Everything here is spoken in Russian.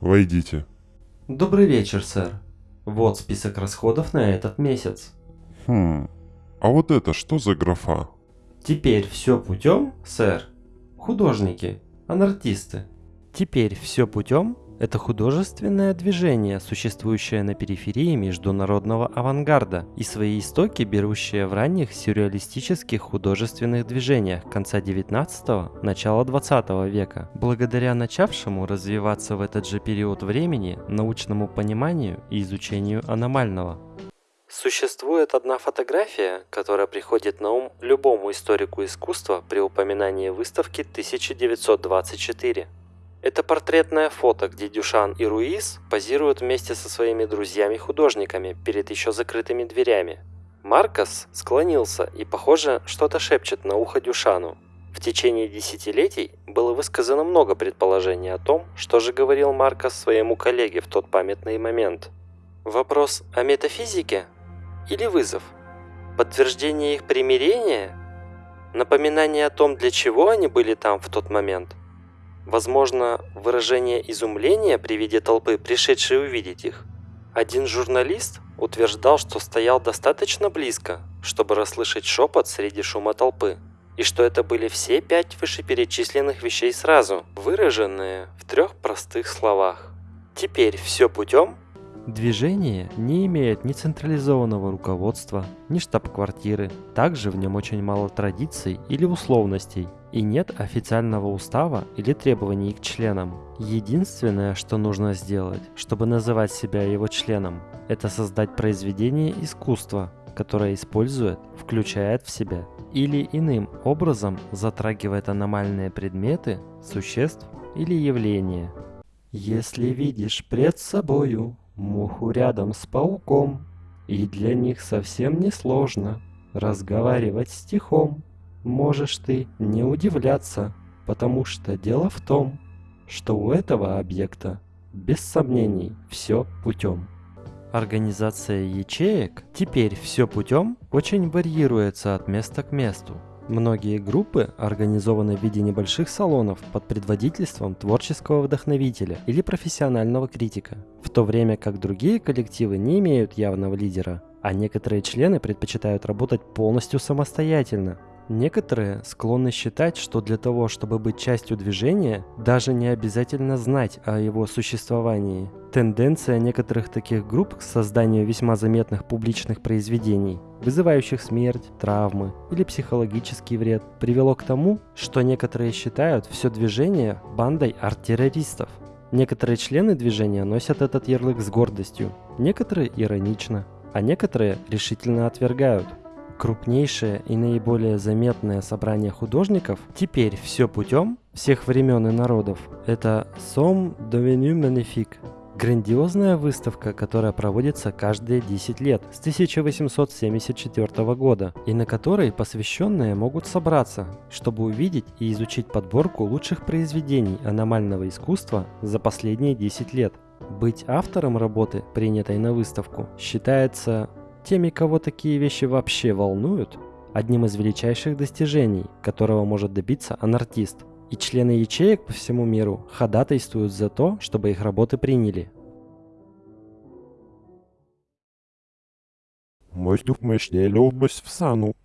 Войдите. Добрый вечер, сэр. Вот список расходов на этот месяц. Хм. А вот это что за графа? Теперь все путем, сэр. Художники, анартисты. Теперь все путем – это художественное движение, существующее на периферии международного авангарда и свои истоки берущее в ранних сюрреалистических художественных движениях конца 19 – начала 20 века. Благодаря начавшему развиваться в этот же период времени научному пониманию и изучению аномального. Существует одна фотография, которая приходит на ум любому историку искусства при упоминании выставки 1924. Это портретное фото, где Дюшан и Руиз позируют вместе со своими друзьями-художниками перед еще закрытыми дверями. Маркос склонился и, похоже, что-то шепчет на ухо Дюшану. В течение десятилетий было высказано много предположений о том, что же говорил Маркос своему коллеге в тот памятный момент. Вопрос о метафизике или вызов? Подтверждение их примирения? Напоминание о том, для чего они были там в тот момент? Возможно, выражение изумления при виде толпы, пришедшей увидеть их? Один журналист утверждал, что стоял достаточно близко, чтобы расслышать шепот среди шума толпы, и что это были все пять вышеперечисленных вещей сразу, выраженные в трех простых словах. Теперь все путем Движение не имеет ни централизованного руководства, ни штаб-квартиры. Также в нем очень мало традиций или условностей, и нет официального устава или требований к членам. Единственное, что нужно сделать, чтобы называть себя его членом, это создать произведение искусства, которое использует, включает в себя или иным образом затрагивает аномальные предметы, существ или явления. Если видишь пред собою муху рядом с пауком, и для них совсем не сложно разговаривать стихом. Можешь ты не удивляться, потому что дело в том, что у этого объекта без сомнений все путем. Организация ячеек теперь все путем очень варьируется от места к месту. Многие группы организованы в виде небольших салонов под предводительством творческого вдохновителя или профессионального критика, в то время как другие коллективы не имеют явного лидера, а некоторые члены предпочитают работать полностью самостоятельно, Некоторые склонны считать, что для того, чтобы быть частью движения, даже не обязательно знать о его существовании. Тенденция некоторых таких групп к созданию весьма заметных публичных произведений, вызывающих смерть, травмы или психологический вред, привело к тому, что некоторые считают все движение бандой арт-террористов. Некоторые члены движения носят этот ярлык с гордостью, некоторые иронично, а некоторые решительно отвергают – крупнейшее и наиболее заметное собрание художников, теперь все путем всех времен и народов, это Somme Devenu Magnifique. Грандиозная выставка, которая проводится каждые 10 лет с 1874 года, и на которой посвященные могут собраться, чтобы увидеть и изучить подборку лучших произведений аномального искусства за последние 10 лет. Быть автором работы, принятой на выставку, считается теми, кого такие вещи вообще волнуют, одним из величайших достижений, которого может добиться анартист. И члены ячеек по всему миру ходатайствуют за то, чтобы их работы приняли. Мой дух мощнее любовь в сану.